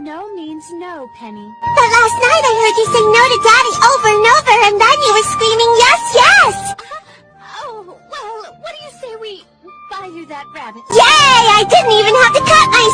No means no, Penny. But last night I heard you say no to Daddy over and over, and then you were screaming yes, yes! Oh, well, what do you say we buy you that rabbit? Yay! I didn't even have to cut my.